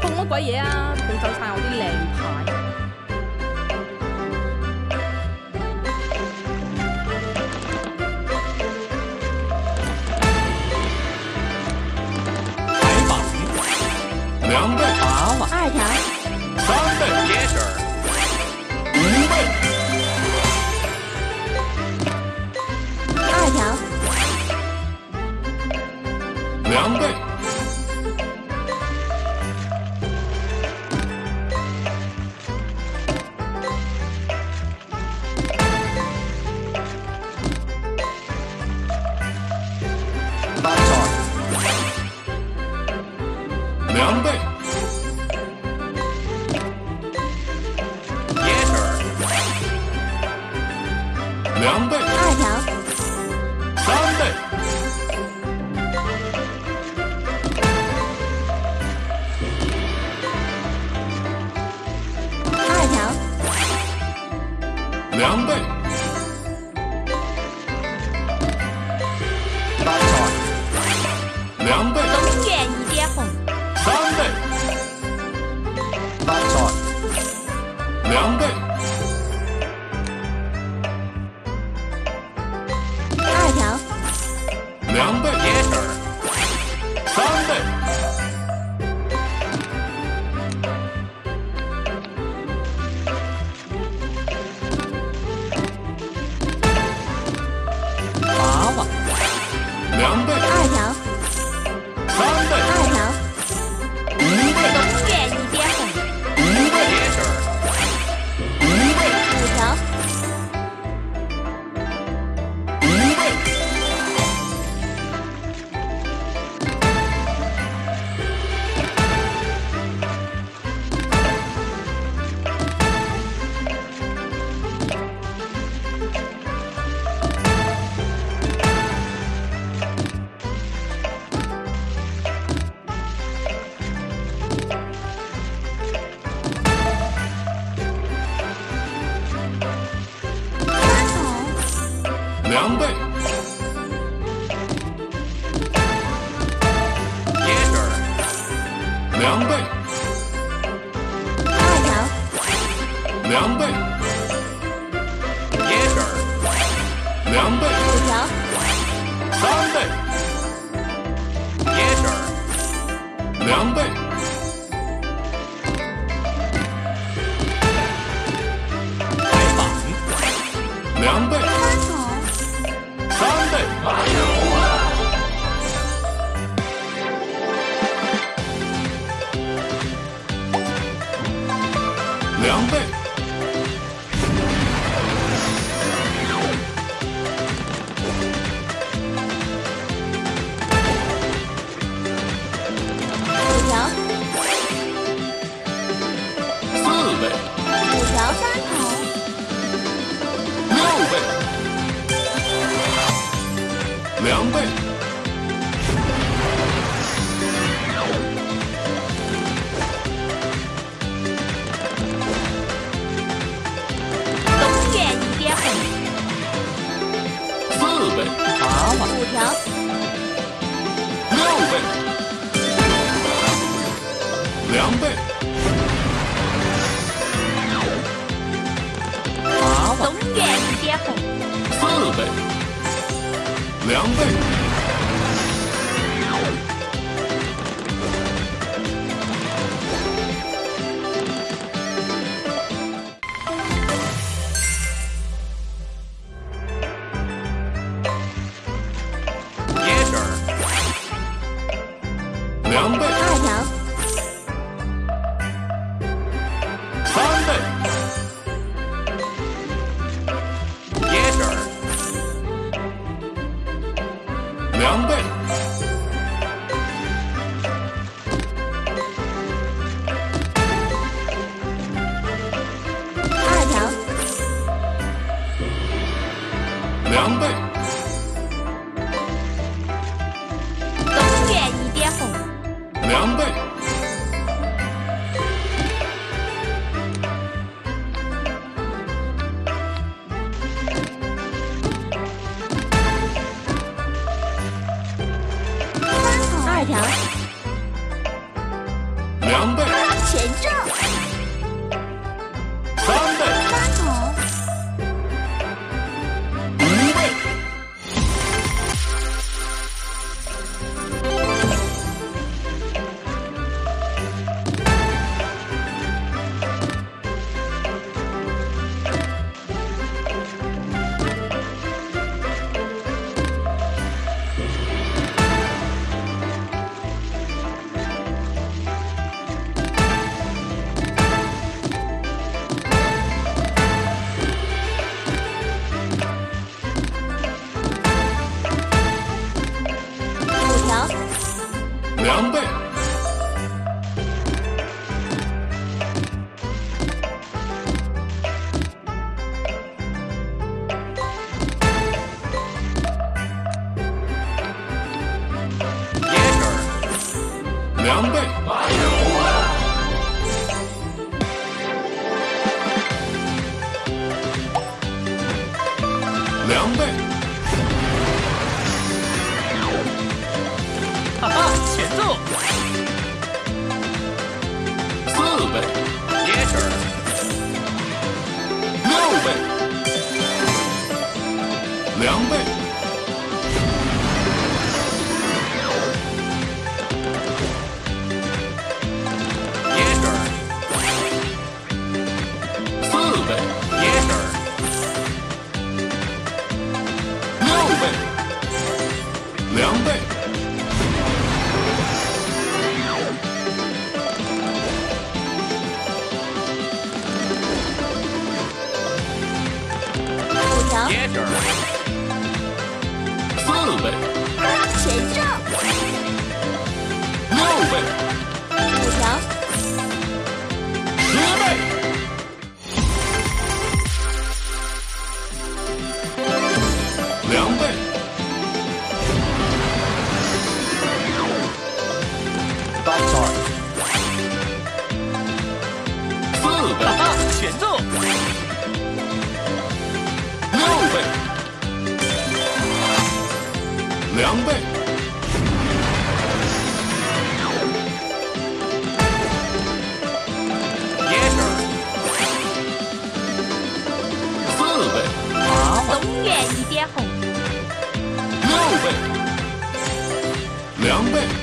碰乜鬼嘢啊？点整餐我啲靓牌？两棒，我二条，三棒。两倍，两倍。两倍，sir，两倍，二条，两倍，野 i r 两倍，五条，三倍，野 i r 两倍。两倍，八万，四倍，两倍。两倍，两倍，哈哈，起奏，四倍，也是，六倍，两倍。倍，全胜，六倍，五条，十倍，两倍。 방패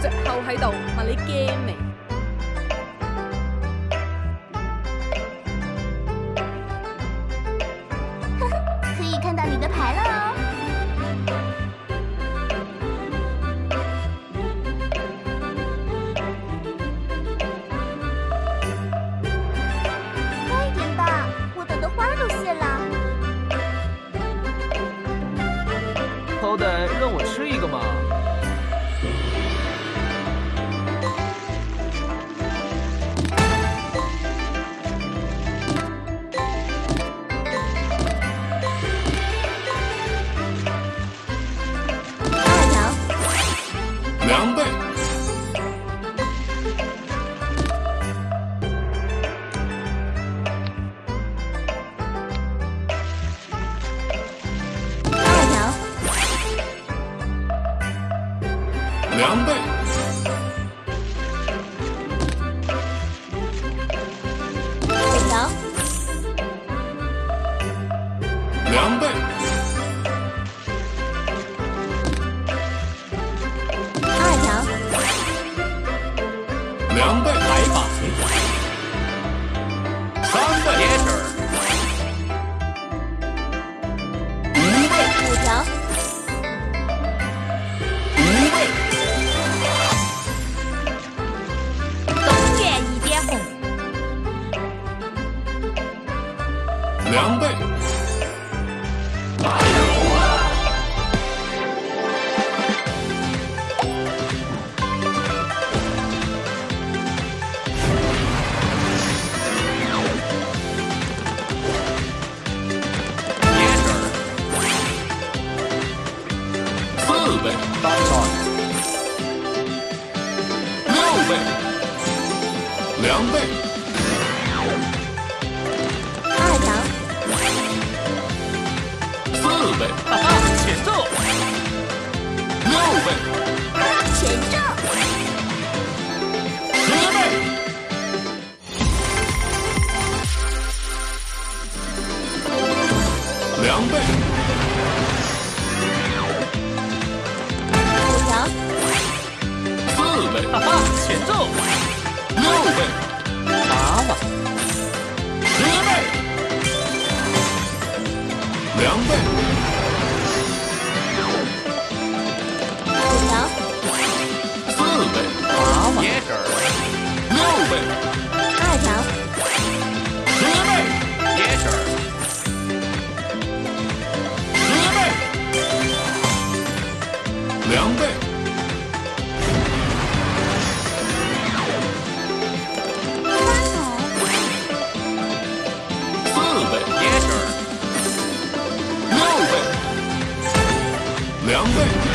最后喺度，问你惊未？呵呵，可以看到你的牌了快点吧，我等的花都谢了。好歹让我吃一个嘛！两倍，四倍，倍，六倍，两倍。Thank you. 再战